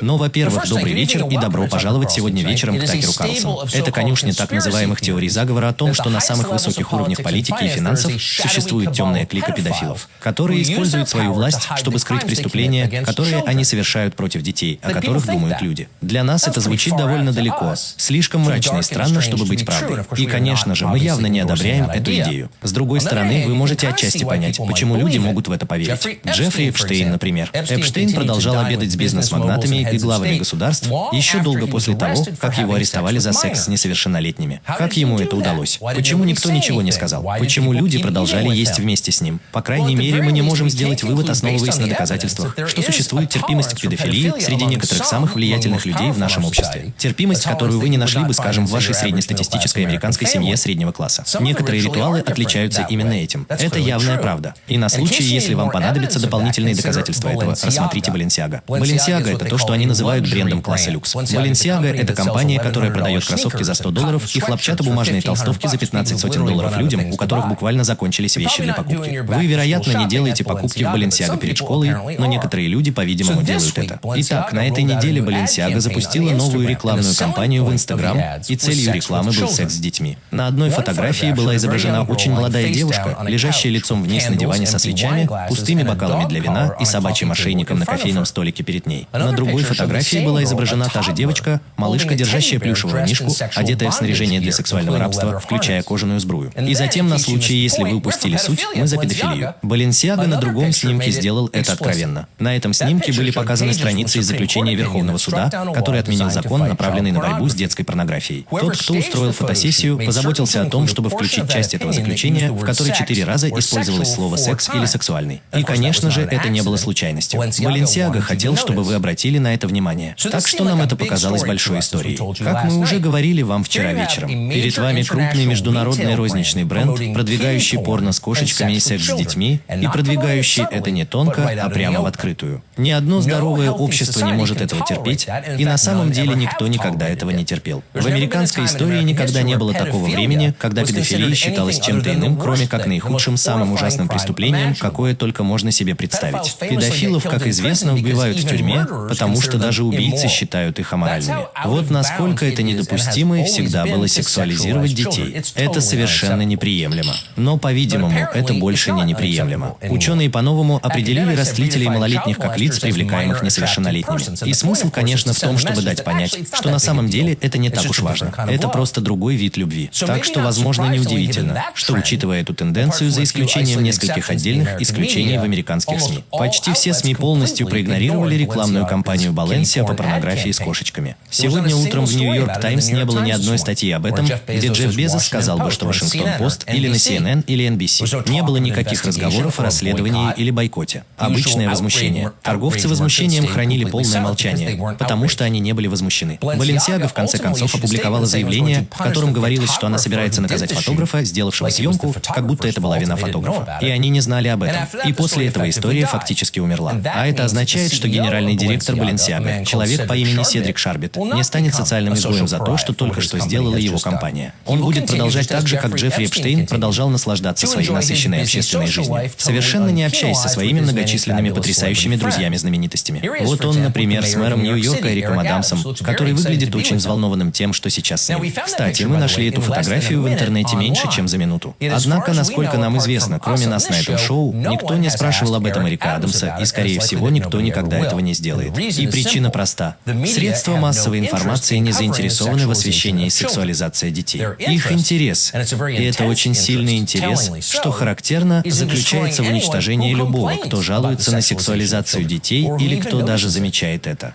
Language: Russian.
Но, во-первых, добрый вечер и добро пожаловать сегодня вечером к Такеру Карлсону. Это конюшня так называемых теорий заговора о том, что на самых высоких уровнях политики и финансов существует темная клика педофилов, которые используют свою власть, чтобы скрыть преступления, которые они совершают против детей, о которых думают люди. Для нас это звучит довольно далеко, слишком мрачно и странно, чтобы быть правдой. И, конечно же, мы явно не одобряем эту идею. С другой стороны, вы можете отчасти понять, почему люди могут в это поверить. Джеффри Эпштейн, например. Эпштейн продолжал обедать с бизнес-магнатами и главами государств еще долго после того, как его арестовали за секс с несовершеннолетними. Как ему это удалось? Почему никто ничего не сказал? Почему люди продолжали есть вместе с ним? По крайней мере, мы не можем сделать вывод, основываясь на доказательствах, что существует терпимость к педофилии среди некоторых самых влиятельных людей в нашем обществе. Терпимость, которую вы не нашли бы, скажем, в вашей среднестатистической американской семье среднего класса. Некоторые ритуалы отличаются именно этим. Это явная правда. И на случай, если вам понадобятся дополнительные доказательства этого, рассмотрите Баленсиага. Баленсиага — это то, что они называют брендом класса люкс. Баленсиага — это компания, которая продает кроссовки за 100 долларов и хлопчатобумажные толстовки за 15 сотен долларов людям, у которых буквально закончились вещи для покупки. Вы, вероятно, не делаете покупки в Баленсиага перед школой, но некоторые люди, по-видимому, делают это. Итак, на этой неделе Баленсиага запустила новую рекламную кампанию в Инстаграм, и целью рекламы был секс с детьми. На одной фотографии была изображена очень молодая девушка, лежащая лицом вниз на диване со свечами, пустыми бокалами для вина и собачьим ошейником на кофейном столике перед ней. На другой фотографии была изображена та же девочка, малышка, держащая плюшевого мишку, одетая в снаряжение для сексуального рабства, включая кожаную сбрую. И затем, на случай, если вы упустили суть, мы за педофилию. Баленсиага на другом снимке сделал это откровенно. На этом снимке были показаны страницы из заключения Верховного суда, который отменил закон, направленный на борьбу с детской порнографией. Тот, кто устроил фотосессию, позаботился о том, чтобы включить часть этого заключения, в которой четыре раза использовалось слово «секс» или «сексуальный». И, конечно же, это не было случайностью. Баленсиага хотел, чтобы вы обратили на это внимание. Так что нам это показалось большой историей. Как мы уже говорили вам вчера вечером, перед вами крупный международный розничный бренд, продвигающий порно с кошечками и секс с детьми, и продвигающий это не тонко, а прямо в открытую. Ни одно здоровое общество не может этого терпеть, и на самом деле никто никогда этого не терпел. В американской истории никогда не было такого времени, когда педофилия считалась чем-то иным, кроме как наихудшим, самым ужасным преступлением, какое только можно себе представить. Педофилов, как известно, убивают в тюрьме, потому что даже убийцы считают их аморальными. Вот насколько это недопустимо и всегда было сексуализировать детей. Это совершенно неприемлемо. Но, по-видимому, это больше не неприемлемо. Ученые по-новому определили растлителей малолетних как лиц, привлекаемых несовершеннолетними. И смысл, конечно, в том, чтобы дать понять, что на самом деле это не так уж важно. Это просто другой вид любви. Так что, возможно, неудивительно, что, учитывая эту тенденцию, за исключением нескольких отдельных исключений в американских СМИ, почти все СМИ полностью проигнорировали рекламную кампанию Баленсия по порнографии с кошечками. Сегодня утром в Нью-Йорк Таймс не было ни одной статьи об этом, где Джефф Безос сказал бы, что Вашингтон-Пост или на CNN или NBC. Не было никаких разговоров о расследовании или бойкоте. Обычное возмущение. Торговцы возмущением хранили полное молчание, потому что они не были возмущены. Баленсиага в конце концов опубликовала заявление, в котором говорилось, что она собирается наказать фотографа, сделавшего съемку, как будто это была вина фотографа. И они не знали об этом. И после этого история фактически умерла. А это означает, что генеральный директор Баленсиага, человек по имени Седрик Шарбит, не станет социальным изгоем за то, что только что сделала его компания. Он будет продолжать так же, как Джеффри Эпштейн продолжал наслаждаться своей насыщенной общественной жизнью, совершенно не общаясь со своими многочисленными потрясающими друзьями-знаменитостями. Вот он, например, с мэром Нью-Йорка Эриком Адамсом, который выглядит очень взволнованным тем, что сейчас с ним. Кстати, мы нашли эту фотографию в интернете меньше, чем за минуту. Однако, насколько нам известно, кроме нас на этом шоу, никто не спрашивал об этом Эрика Адамса, и, скорее всего, никто никогда этого не сделает. И причина проста. Средства массовой информации не заинтересованы в освещении сексуализации детей. Их интерес, и это очень сильный интерес, что характерно, заключается в уничтожении любого, кто жалуется на сексуализацию детей или кто даже замечает это.